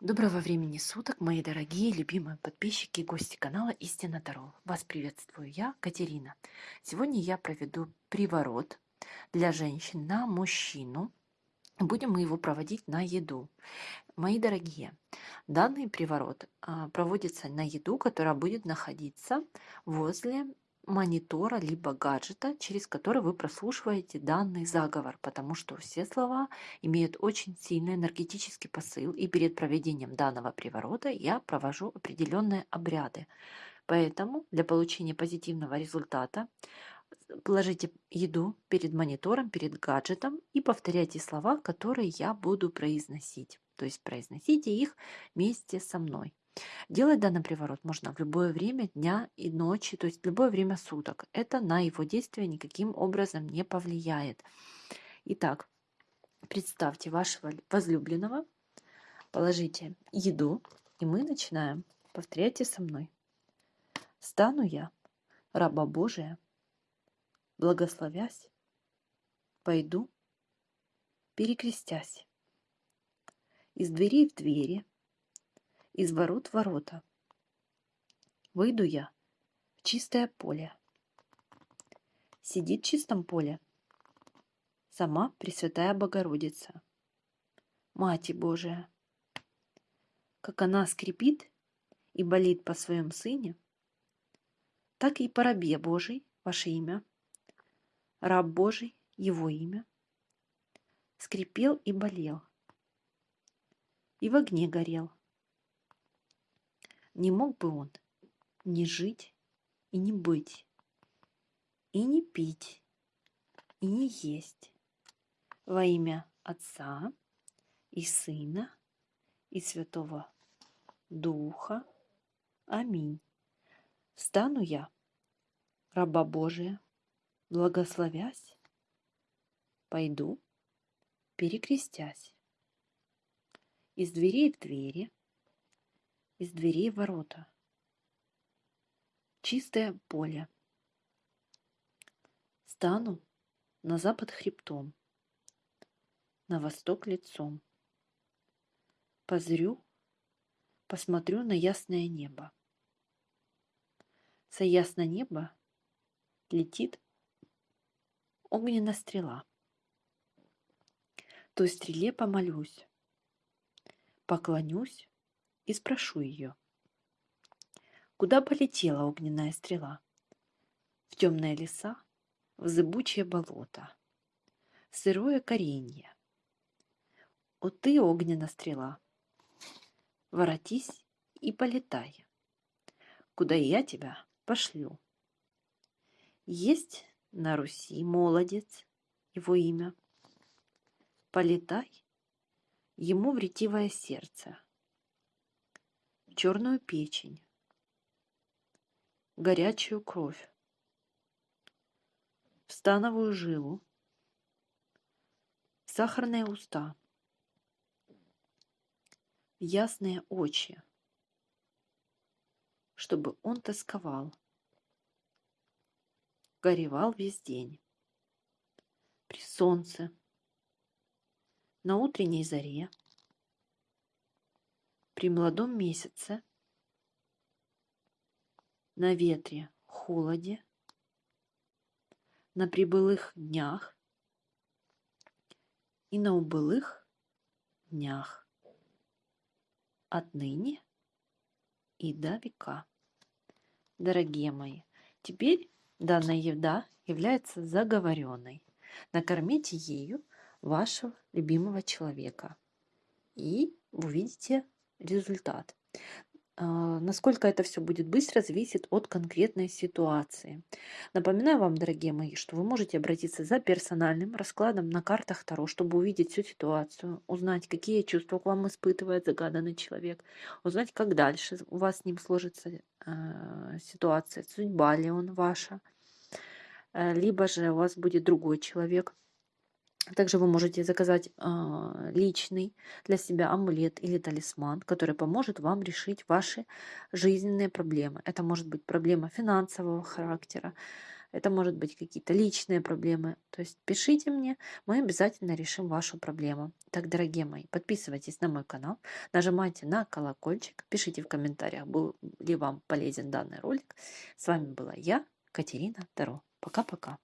Доброго времени суток, мои дорогие, любимые подписчики и гости канала Истина Таро. Вас приветствую я, Катерина. Сегодня я проведу приворот для женщин на мужчину. Будем мы его проводить на еду. Мои дорогие, данный приворот а, проводится на еду, которая будет находиться возле монитора либо гаджета, через который вы прослушиваете данный заговор, потому что все слова имеют очень сильный энергетический посыл, и перед проведением данного приворота я провожу определенные обряды. Поэтому для получения позитивного результата положите еду перед монитором, перед гаджетом и повторяйте слова, которые я буду произносить. То есть произносите их вместе со мной. Делать данный приворот можно в любое время дня и ночи, то есть в любое время суток. Это на его действие никаким образом не повлияет. Итак, представьте вашего возлюбленного, положите еду, и мы начинаем. Повторяйте со мной. Стану я, раба Божия, благословясь, пойду, перекрестясь, из дверей в двери, из ворот ворота. Выйду я в чистое поле. Сидит в чистом поле сама Пресвятая Богородица, Мать Божия. Как она скрипит и болит по своем Сыне, так и по рабе Божий, ваше имя, раб Божий, его имя, скрипел и болел, и в огне горел, не мог бы он не жить и не быть, и не пить, и не есть во имя Отца и Сына и Святого Духа. Аминь. Стану я, раба Божия, благословясь, пойду, перекрестясь, из дверей в двери, из дверей ворота. Чистое поле. Стану на запад хребтом, на восток лицом. Позрю, посмотрю на ясное небо. Со ясно неба летит огненная стрела. Той стреле помолюсь, поклонюсь и спрошу ее. Куда полетела огненная стрела? В темные леса, в зыбучее болото, в сырое коренье. О ты, огненная стрела, воротись и полетай, куда я тебя пошлю. Есть на Руси молодец, его имя. Полетай, ему в ретивое сердце, черную печень, горячую кровь, в становую жилу, сахарные уста, ясные очи, чтобы он тосковал, горевал весь день, при солнце, на утренней заре, при молодом месяце, на ветре, холоде, на прибылых днях и на убылых днях, отныне и до века. Дорогие мои, теперь данная еда является заговоренной. Накормите ею вашего любимого человека, и увидите результат. А, насколько это все будет быстро, зависит от конкретной ситуации. Напоминаю вам, дорогие мои, что вы можете обратиться за персональным раскладом на картах Таро, чтобы увидеть всю ситуацию, узнать, какие чувства к вам испытывает загаданный человек, узнать, как дальше у вас с ним сложится э, ситуация, судьба ли он ваша, э, либо же у вас будет другой человек – также вы можете заказать э, личный для себя амулет или талисман, который поможет вам решить ваши жизненные проблемы. Это может быть проблема финансового характера, это может быть какие-то личные проблемы. То есть пишите мне, мы обязательно решим вашу проблему. Так, дорогие мои, подписывайтесь на мой канал, нажимайте на колокольчик, пишите в комментариях, был ли вам полезен данный ролик. С вами была я, Катерина Таро. Пока-пока.